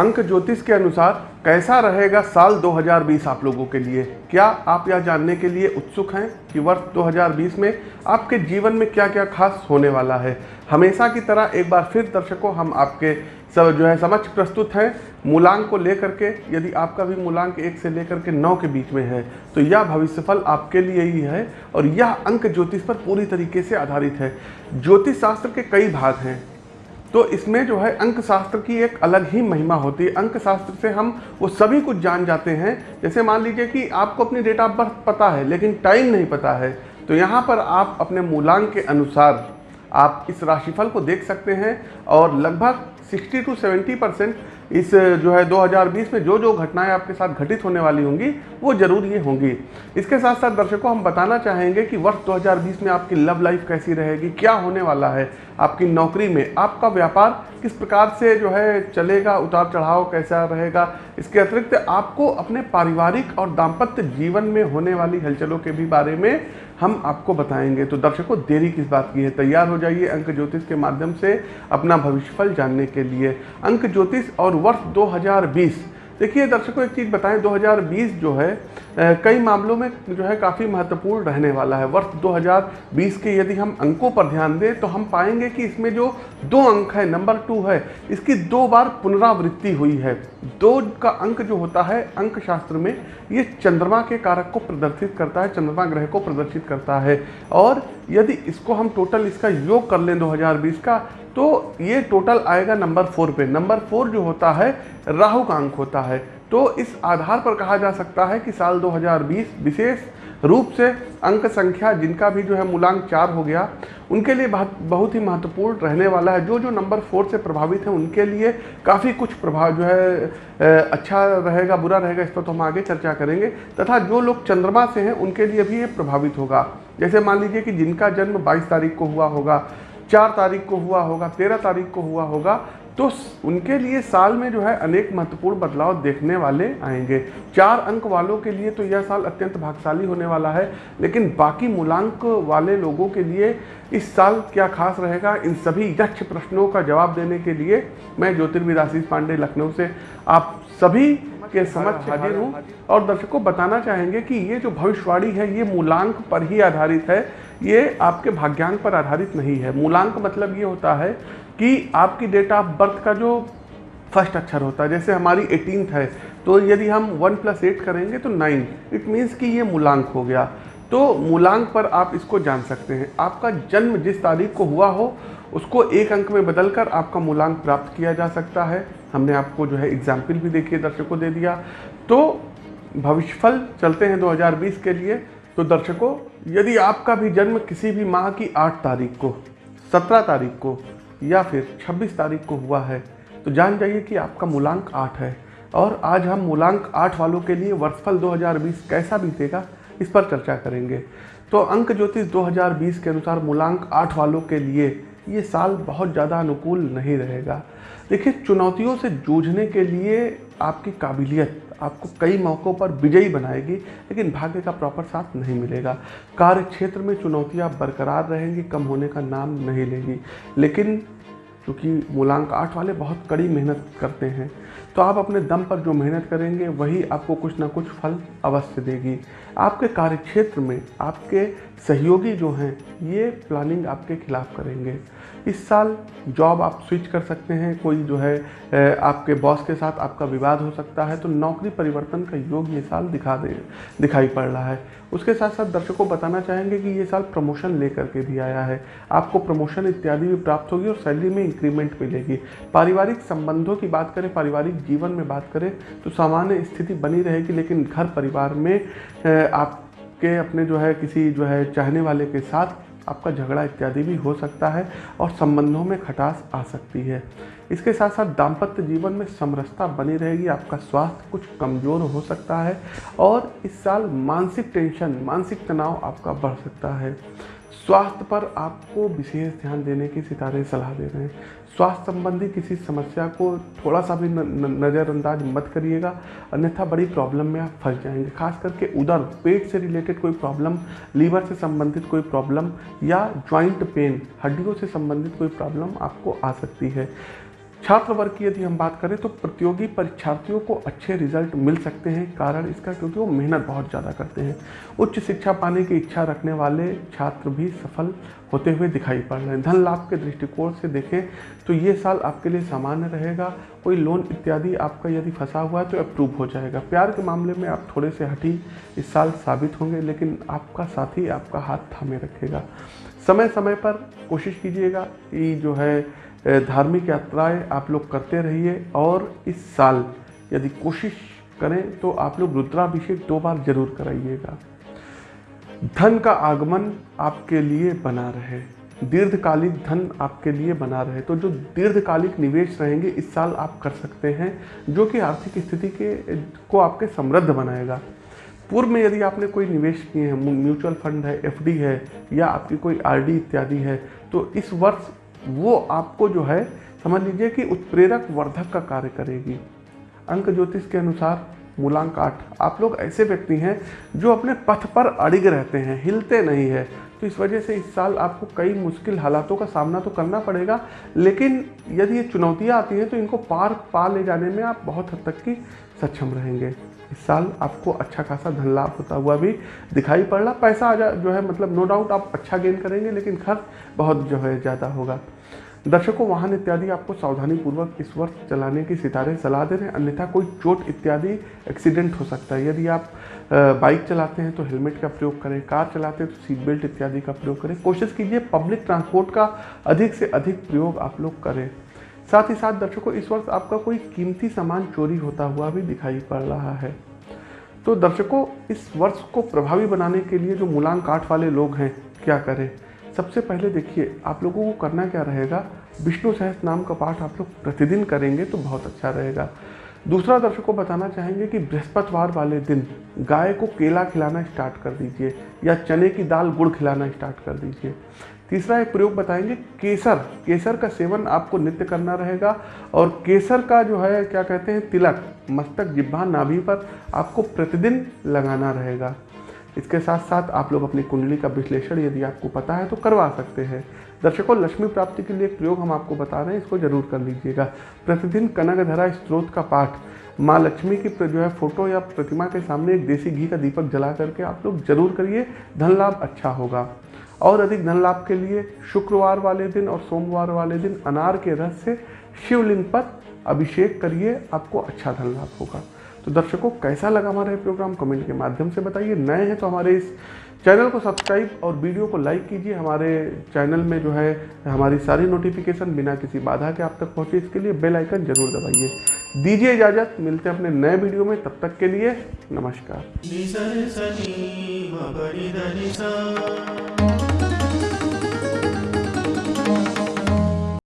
अंक ज्योतिष के अनुसार कैसा रहेगा साल 2020 आप लोगों के लिए? क्या आप यह जानने के लिए उत्सुक हैं कि वर्ष 2020 में आपके जीवन में क्या क्या खास होने वाला है? हमेशा की तरह एक बार फिर दर्शकों, हम आपके सब जो है समक्ष प्रस्तुत हैं। मूलांक को लेकर के, यदि आपका भी मूलांक एक से लेकर के नौ के बीच में है तो यह भविष्यफल आपके लिए ही है और यह अंक ज्योतिष पर पूरी तरीके से आधारित है। ज्योतिष शास्त्र के कई भाग हैं। तो इसमें जो है अंक शास्त्र की एक अलग ही महिमा होती है। अंक शास्त्र से हम वो सभी कुछ जान जाते हैं। जैसे मान लीजिए कि आपको अपनी डेट ऑफ़ बर्थ पता है, लेकिन टाइम नहीं पता है तो यहाँ पर आप अपने मूलांक के अनुसार आप इस राशिफल को देख सकते हैं और लगभग 60 टू 70 परसेंट इस जो है 2020 में जो जो घटनाएँ आपके साथ घटित होने वाली होंगी, वो ज़रूर ये होंगी। इसके साथ साथ दर्शकों, हम बताना चाहेंगे कि वर्ष 2020 में आपकी लव लाइफ कैसी रहेगी, क्या होने वाला है, आपकी नौकरी में, आपका व्यापार किस प्रकार से जो है चलेगा उतार चढ़ाव कैसा रहेगा, इसके अतिरिक्त आपको अपने पारिवारिक और दाम्पत्य जीवन में होने वाली हलचलों के भी बारे में हम आपको बताएँगे। तो दर्शकों, देरी किस बात की है? तैयार हो जाइए अंक ज्योतिष के माध्यम से अपना भविष्यफल जानने के लिए। अंक ज्योतिष और वर्ष 2020 देखिए दर्शकों, एक चीज़ बताएँ 2020 जो है कई मामलों में जो है काफ़ी महत्वपूर्ण रहने वाला है। वर्ष 2020 के यदि हम अंकों पर ध्यान दें तो हम पाएँगे कि इसमें जो दो अंक है, नंबर टू है, इसकी दो बार पुनरावृत्ति हुई है। दो का अंक जो होता है अंक शास्त्र में, ये चंद्रमा के कारक को प्रदर्शित करता है, चंद्रमा ग्रह को प्रदर्शित करता है। और यदि इसको हम टोटल इसका योग कर लें 2020 का तो ये टोटल आएगा नंबर फोर पे। नंबर फोर जो होता है, राहु का अंक होता है। तो इस आधार पर कहा जा सकता है कि साल 2020 विशेष रूप से अंक संख्या जिनका भी जो है मूलांक चार हो गया, उनके लिए बहुत बहुत ही महत्वपूर्ण रहने वाला है। जो जो नंबर फोर से प्रभावित हैं, उनके लिए काफ़ी कुछ प्रभाव जो है अच्छा रहेगा, बुरा रहेगा, इस पर तो हम आगे चर्चा करेंगे। तथा जो लोग चंद्रमा से हैं, उनके लिए भी ये प्रभावित होगा। जैसे मान लीजिए कि जिनका जन्म 22 तारीख को हुआ होगा चार तारीख को हुआ होगा, तेरह तारीख को हुआ होगा तो उनके लिए साल में जो है अनेक महत्वपूर्ण बदलाव देखने वाले आएँगे। चार अंक वालों के लिए तो यह साल अत्यंत भाग्यशाली होने वाला है, लेकिन बाकी मूलांक वाले लोगों के लिए इस साल क्या खास रहेगा, इन सभी यक्ष प्रश्नों का जवाब देने के लिए मैं ज्योतिर्विद आशीष पांडे लखनऊ से आप सभी के समक्ष हाजिर हूँ। और दर्शकों, बताना चाहेंगे कि ये जो भविष्यवाणी है, ये मूलांक पर ही आधारित है। ये आपके भाग्यांक पर आधारित नहीं है। मूलांक मतलब ये होता है कि आपकी डेट ऑफ़ बर्थ का जो फ़र्स्ट अक्षर होता है, जैसे हमारी एटीनथ है तो यदि हम वन प्लस एट करेंगे तो नाइन इट मीन्स कि ये मूलांक हो गया। तो मूलांक पर आप इसको जान सकते हैं। आपका जन्म जिस तारीख को हुआ हो, उसको एक अंक में बदलकर आपका मूलांक प्राप्त किया जा सकता है। हमने आपको जो है एग्ज़ाम्पल भी देखिए, दर्शकों दे दिया। तो भविष्यफल चलते हैं 2020 के लिए। तो दर्शकों यदि आपका भी जन्म किसी भी माह की आठ तारीख को, सत्रह तारीख को, या फिर 26 तारीख को हुआ है तो जान जाइए कि आपका मूलांक आठ है। और आज हम मूलांक आठ वालों के लिए वर्षफल 2020 कैसा बीतेगा, इस पर चर्चा करेंगे। तो अंक ज्योतिष 2020 के अनुसार मूलांक आठ वालों के लिए ये साल बहुत ज़्यादा अनुकूल नहीं रहेगा। देखिए, चुनौतियों से जूझने के लिए आपकी काबिलियत, आपको कई मौक़ों पर विजयी बनाएगी, लेकिन भाग्य का प्रॉपर साथ नहीं मिलेगा। कार्य क्षेत्र में चुनौतियाँ बरकरार रहेंगी, कम होने का नाम नहीं लेगी। लेकिन क्योंकि मूलांक आठ वाले बहुत कड़ी मेहनत करते हैं। तो आप अपने दम पर जो मेहनत करेंगे, वही आपको कुछ ना कुछ फल अवश्य देगी। आपके कार्यक्षेत्र में आपके सहयोगी जो हैं, ये प्लानिंग आपके खिलाफ करेंगे। इस साल जॉब आप स्विच कर सकते हैं, कोई जो है आपके बॉस के साथ आपका विवाद हो सकता है तो नौकरी परिवर्तन का योग ये साल दिखा दे, दिखाई पड़ रहा है। उसके साथ साथ दर्शकों को बताना चाहेंगे कि ये साल प्रमोशन लेकर के भी आया है। आपको प्रमोशन इत्यादि भी प्राप्त होगी और सैलरी में इंक्रीमेंट मिलेगी। पारिवारिक संबंधों की बात करें, पारिवारिक जीवन में बात करें तो सामान्य स्थिति बनी रहेगी, लेकिन घर परिवार में आपके अपने जो है, किसी जो है, चाहने वाले के साथ आपका झगड़ा इत्यादि भी हो सकता है और संबंधों में खटास आ सकती है। इसके साथ साथ दाम्पत्य जीवन में समरसता बनी रहेगी, आपका स्वास्थ्य कुछ कमज़ोर हो सकता है और इस साल मानसिक टेंशन मानसिक तनाव आपका बढ़ सकता है। स्वास्थ्य पर आपको विशेष ध्यान देने की सितारे सलाह दे रहे हैं। स्वास्थ्य संबंधी किसी समस्या को थोड़ा सा भी नज़रअंदाज मत करिएगा। अन्यथा बड़ी प्रॉब्लम में आप फंस जाएँगे। खास करके उधर पेट से रिलेटेड कोई प्रॉब्लम, लीवर से संबंधित कोई प्रॉब्लम या ज्वाइंट पेन, हड्डियों से संबंधित कोई प्रॉब्लम आपको आ सकती है। छात्र वर्ग की यदि हम बात करें तो प्रतियोगी परीक्षार्थियों को अच्छे रिज़ल्ट मिल सकते हैं, कारण इसका क्योंकि वो मेहनत बहुत ज़्यादा करते हैं। उच्च शिक्षा पाने की इच्छा रखने वाले छात्र भी सफल होते हुए दिखाई पड़ रहे हैं। धन लाभ के दृष्टिकोण से देखें तो ये साल आपके लिए सामान्य रहेगा। कोई लोन इत्यादि आपका यदि फंसा हुआ है तो अप्रूव हो जाएगा। प्यार के मामले में आप थोड़े से हटी इस साल साबित होंगे, लेकिन आपका साथी आपका हाथ थामे रखेगा। समय समय पर कोशिश कीजिएगा कि जो है धार्मिक यात्राएँ आप लोग करते रहिए और इस साल यदि कोशिश करें तो आप लोग रुद्राभिषेक दो बार ज़रूर कराइएगा। धन का आगमन आपके लिए बना रहे। दीर्घकालिक धन आपके लिए बना रहे। तो जो दीर्घकालिक निवेश रहेंगे, इस साल आप कर सकते हैं, जो कि आर्थिक स्थिति के, को आपके समृद्ध बनाएगा। पूर्व में यदि आपने कोई निवेश किए हैं म्यूचुअल फंड है एफडी है, या आपकी कोई आरडी इत्यादि है तो इस वर्ष वो आपको जो है, समझ लीजिए कि उत्प्रेरक वर्धक का कार्य करेगी। अंक ज्योतिष के अनुसार, मूलांक आठ। आप लोग ऐसे व्यक्ति हैं जो अपने पथ पर अड़िग रहते हैं, हिलते नहीं है। तो इस वजह से इस साल आपको कई मुश्किल हालातों का सामना तो करना पड़ेगा, लेकिन यदि ये चुनौतियाँ आती हैं तो इनको पार, पा ले जाने में आप बहुत हद तक की सक्षम रहेंगे। इस साल आपको अच्छा खासा धन लाभ होता हुआ भी दिखाई पड़ रहा पैसा आ जा, जो है मतलब नो डाउट आप अच्छा गेन करेंगे, लेकिन खर्च बहुत जो है ज़्यादा होगा। दर्शकों, वाहन इत्यादि आपको सावधानी पूर्वक इस वर्ष चलाने की सितारे सलाह दे रहे हैं। अन्यथा कोई चोट इत्यादि एक्सीडेंट हो सकता है। यदि आप बाइक चलाते हैं तो हेलमेट का प्रयोग करें, कार चलाते हैं तो सीट बेल्ट इत्यादि का प्रयोग करें। कोशिश कीजिए पब्लिक ट्रांसपोर्ट का अधिक से अधिक प्रयोग आप लोग करें। साथ ही साथ दर्शकों, इस वर्ष आपका कोई कीमती सामान चोरी होता हुआ भी दिखाई पड़ रहा है। तो दर्शकों, इस वर्ष को प्रभावी बनाने के लिए जो मूलांक काट वाले लोग हैं, क्या करें? सबसे पहले देखिए, आप लोगों को करना क्या रहेगा? विष्णु सहस नाम का पाठ आप लोग प्रतिदिन करेंगे तो बहुत अच्छा रहेगा। दूसरा दर्शकों को बताना चाहेंगे कि बृहस्पतिवार वाले दिन गाय को केला खिलाना स्टार्ट कर दीजिए या चने की दाल गुड़ खिलाना स्टार्ट कर दीजिए। तीसरा एक प्रयोग बताएँगे, केसर। केसर का सेवन आपको नित्य करना रहेगा और केसर का जो है, क्या कहते हैं, तिलक, मस्तक, जिब्बा, नाभि पर आपको प्रतिदिन लगाना रहेगा। इसके साथ साथ आप लोग अपनी कुंडली का विश्लेषण यदि आपको पता है तो करवा सकते हैं। दर्शकों लक्ष्मी प्राप्ति के लिए एक प्रयोग हम आपको बता रहे हैं, इसको ज़रूर कर लीजिएगा। प्रतिदिन कनकधरा स्त्रोत का पाठ। माँ लक्ष्मी की जो है फ़ोटो या प्रतिमा के सामने एक देसी घी का दीपक जला करके आप लोग ज़रूर करिए, धन लाभ अच्छा होगा। और अधिक धन लाभ के लिए शुक्रवार वाले दिन और सोमवार वाले दिन अनार के रस से शिवलिंग पर अभिषेक करिए, आपको अच्छा धन लाभ होगा। तो दर्शकों, कैसा लगा हमारा ये प्रोग्राम? कमेंट के माध्यम से बताइए। नए हैं तो हमारे इस चैनल को सब्सक्राइब और वीडियो को लाइक कीजिए। हमारे चैनल में जो है, हमारी सारी नोटिफिकेशन बिना किसी बाधा के आप तक पहुँचे। इसके लिए बेल आइकन ज़रूर दबाइए। दीजिए इजाज़त। मिलते हैं अपने नए वीडियो में। तब तक के लिए नमस्कार।